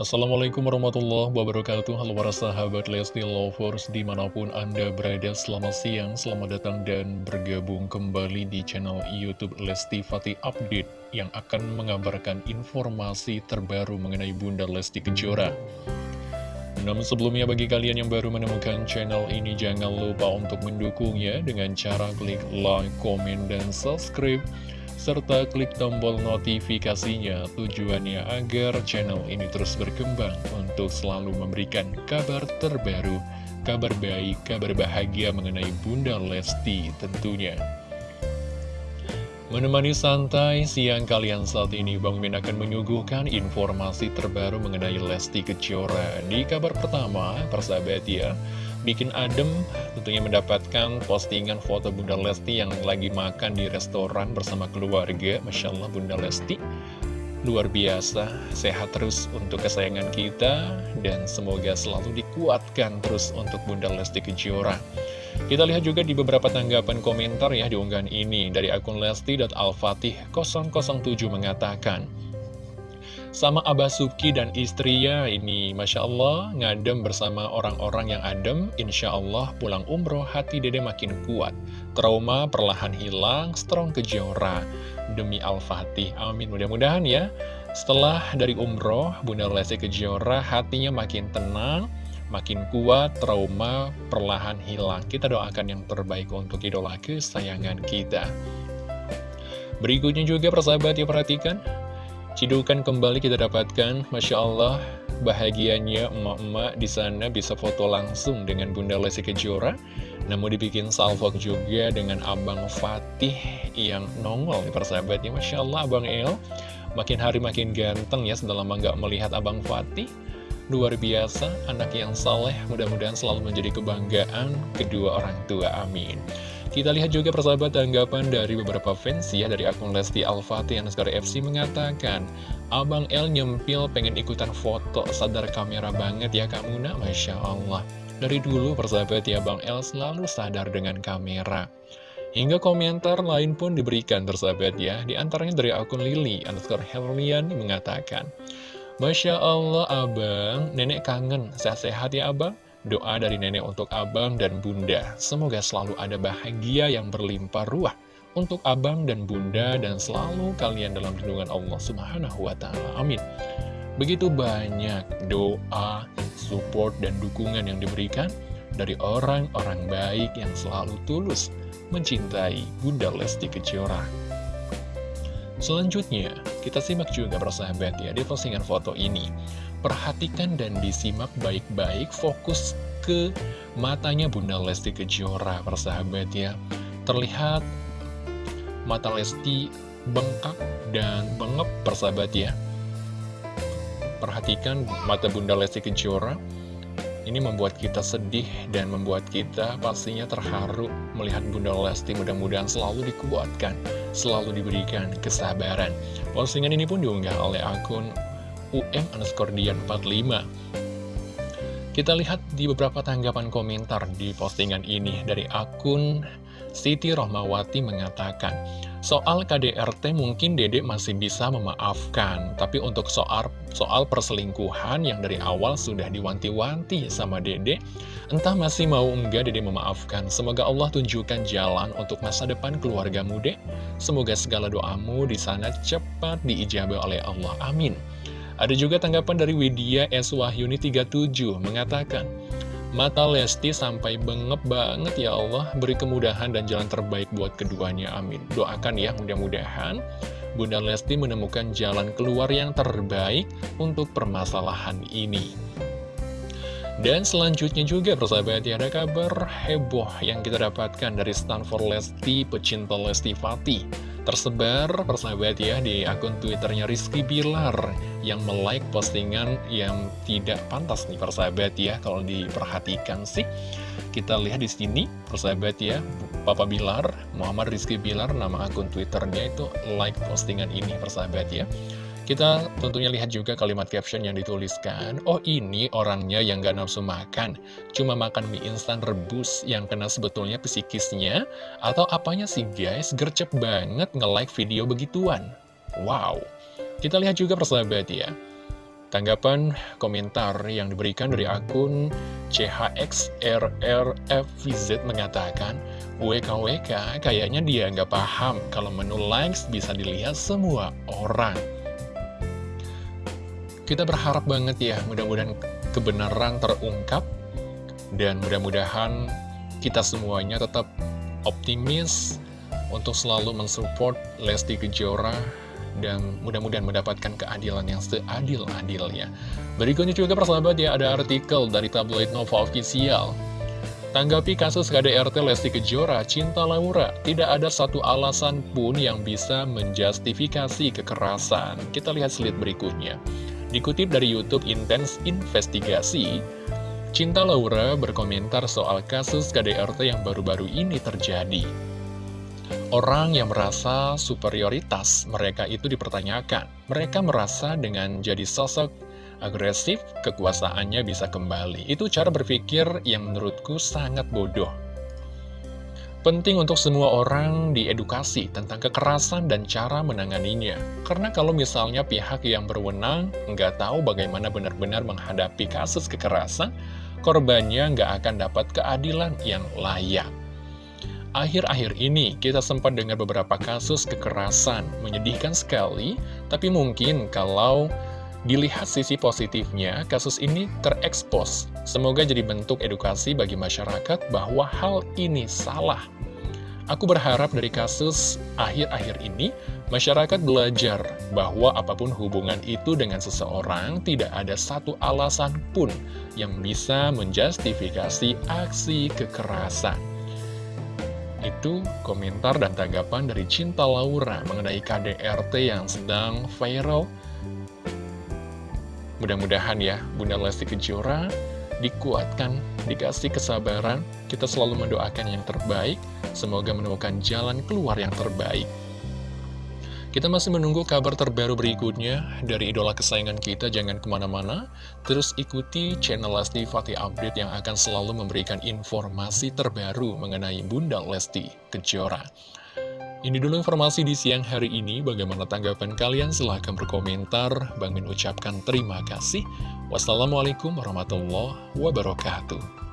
Assalamualaikum warahmatullahi wabarakatuh. Halo para sahabat Lesti Lovers Di mana pun Anda berada selamat siang Selamat datang dan bergabung kembali di channel Youtube Lesti Fatih Update Yang akan mengabarkan informasi terbaru mengenai Bunda Lesti Kejora. Namun sebelumnya bagi kalian yang baru menemukan channel ini Jangan lupa untuk mendukungnya dengan cara klik like, komen, dan subscribe serta klik tombol notifikasinya tujuannya agar channel ini terus berkembang untuk selalu memberikan kabar terbaru, kabar baik, kabar bahagia mengenai Bunda Lesti tentunya. Menemani santai siang kalian saat ini, Bang Min akan menyuguhkan informasi terbaru mengenai Lesti Kejora. Di kabar pertama, persahabat ya, bikin adem tentunya mendapatkan postingan foto Bunda Lesti yang lagi makan di restoran bersama keluarga Masya Allah Bunda Lesti luar biasa. Sehat terus untuk kesayangan kita dan semoga selalu dikuatkan terus untuk Bunda Lesti Kejora. Kita lihat juga di beberapa tanggapan komentar ya di unggahan ini dari akun Lesti.alfatih 007 mengatakan sama Abah Suki dan istrinya ini Masya Allah ngadem bersama orang-orang yang adem Insya Allah pulang umroh hati dede makin kuat. Trauma perlahan hilang, strong kejora Demi Al-Fatih, amin. Mudah-mudahan ya Setelah dari umroh, Bunda Lesti Kejora hatinya makin tenang Makin kuat, trauma perlahan hilang. Kita doakan yang terbaik untuk idola kesayangan kita. Berikutnya juga persahabat ya perhatikan. Cidukan kembali kita dapatkan, Masya Allah, bahagianya emak-emak di sana bisa foto langsung dengan Bunda Lesti Kejora. Namun dibikin salvok juga dengan Abang Fatih yang nongol nih persahabatnya. Masya Allah, Abang El makin hari makin ganteng ya setelah lama nggak melihat Abang Fatih. Luar biasa, anak yang saleh, mudah-mudahan selalu menjadi kebanggaan kedua orang tua, amin. Kita lihat juga persahabat tanggapan dari beberapa fans ya dari akun Lesti Al-Fatih yang sekarang FC mengatakan Abang L nyempil pengen ikutan foto sadar kamera banget ya kamu nak Masya Allah Dari dulu persahabat ya Bang L selalu sadar dengan kamera. Hingga komentar lain pun diberikan persahabat ya. Di antaranya dari akun Lily underscore Herlian mengatakan Masya Allah abang, nenek kangen, sehat-sehat ya abang. Doa dari nenek untuk abang dan bunda, semoga selalu ada bahagia yang berlimpah ruah untuk abang dan bunda dan selalu kalian dalam lindungan Allah Subhanahu wa Ta'ala. Amin. Begitu banyak doa, support, dan dukungan yang diberikan dari orang-orang baik yang selalu tulus mencintai Bunda Lesti Kejora. Selanjutnya, kita simak juga persahabat ya di postingan foto ini. Perhatikan dan disimak baik-baik fokus ke matanya Bunda Lesti Kejora, persahabat ya. Terlihat mata Lesti bengkak dan bengep, persahabat ya. Perhatikan mata Bunda Lesti Kejora. Ini membuat kita sedih dan membuat kita pastinya terharu melihat Bunda Lesti mudah-mudahan selalu dikuatkan, selalu diberikan kesabaran. Postingan ini pun diunggah oleh akun UM underscore Dian 45 Kita lihat di beberapa tanggapan komentar di postingan ini dari akun Siti Rohmawati mengatakan Soal KDRT mungkin dedek masih bisa memaafkan Tapi untuk soal, soal perselingkuhan yang dari awal sudah diwanti-wanti sama dedek Entah masih mau enggak dedek memaafkan. Semoga Allah tunjukkan jalan untuk masa depan keluarga muda Semoga segala doamu di sana cepat diijabah oleh Allah. Amin. Ada juga tanggapan dari Widya S. Wahyuni 37 mengatakan, Mata Lesti sampai bengep banget ya Allah, beri kemudahan dan jalan terbaik buat keduanya, amin. Doakan ya, mudah-mudahan Bunda Lesti menemukan jalan keluar yang terbaik untuk permasalahan ini. Dan selanjutnya juga persahabat ya ada kabar heboh yang kita dapatkan dari Stanford Lesti, pecinta Lesti Fatih tersebar persahabat ya di akun twitternya Rizky Bilar yang melike postingan yang tidak pantas nih persahabat ya. Kalau diperhatikan sih kita lihat di sini persahabat ya Papa Bilar Muhammad Rizky Bilar nama akun twitternya itu like postingan ini persahabat ya kita tentunya lihat juga kalimat caption yang dituliskan. Oh ini orangnya yang gak nafsu makan. Cuma makan mie instan rebus yang kena sebetulnya psikisnya? Atau apanya sih guys? Gercep banget nge-like video begituan. Wow. Kita lihat juga persahabat ya. Tanggapan komentar yang diberikan dari akun CHXRRFVZ mengatakan, WKWK kayaknya dia nggak paham kalau menu likes bisa dilihat semua orang. Kita berharap banget ya, mudah-mudahan kebenaran terungkap, dan mudah-mudahan kita semuanya tetap optimis untuk selalu mensupport Lesti Kejora dan mudah-mudahan mendapatkan keadilan yang seadil-adilnya. Berikutnya juga persahabat ya, ada artikel dari tabloid Nova Official. Tanggapi kasus KDRT Lesti Kejora, Cinta Laura, tidak ada satu alasan pun yang bisa menjustifikasi kekerasan. Kita lihat slide berikutnya. Dikutip dari Youtube Intense Investigasi, Cinta Laura berkomentar soal kasus KDRT yang baru-baru ini terjadi. Orang yang merasa superioritas mereka itu dipertanyakan. Mereka merasa dengan jadi sosok agresif, kekuasaannya bisa kembali. Itu cara berpikir yang menurutku sangat bodoh. Penting untuk semua orang diedukasi tentang kekerasan dan cara menanganinya. Karena kalau misalnya pihak yang berwenang nggak tahu bagaimana benar-benar menghadapi kasus kekerasan, korbannya nggak akan dapat keadilan yang layak. Akhir-akhir ini kita sempat dengar beberapa kasus kekerasan, menyedihkan sekali, tapi mungkin kalau dilihat sisi positifnya, kasus ini terekspos. Semoga jadi bentuk edukasi bagi masyarakat bahwa hal ini salah. Aku berharap dari kasus akhir-akhir ini, masyarakat belajar bahwa apa pun hubungan itu dengan seseorang, tidak ada satu alasan pun yang bisa menjustifikasi aksi kekerasan. Itu komentar dan tanggapan dari Cinta Laura mengenai KDRT yang sedang viral. Mudah-mudahan ya, Bunda Lesti Kejora dikuatkan, dikasih kesabaran, kita selalu mendoakan yang terbaik, semoga menemukan jalan keluar yang terbaik. Kita masih menunggu kabar terbaru berikutnya dari idola kesayangan kita, jangan ke mana-mana. Terus ikuti channel Lesti Fatih Update yang akan selalu memberikan informasi terbaru mengenai Bunda Lesti Kejora. Ini dulu informasi di siang hari ini, bagaimana tanggapan kalian? Silahkan berkomentar. Bang Min ucapkan terima kasih. Wassalamualaikum warahmatullahi wabarakatuh.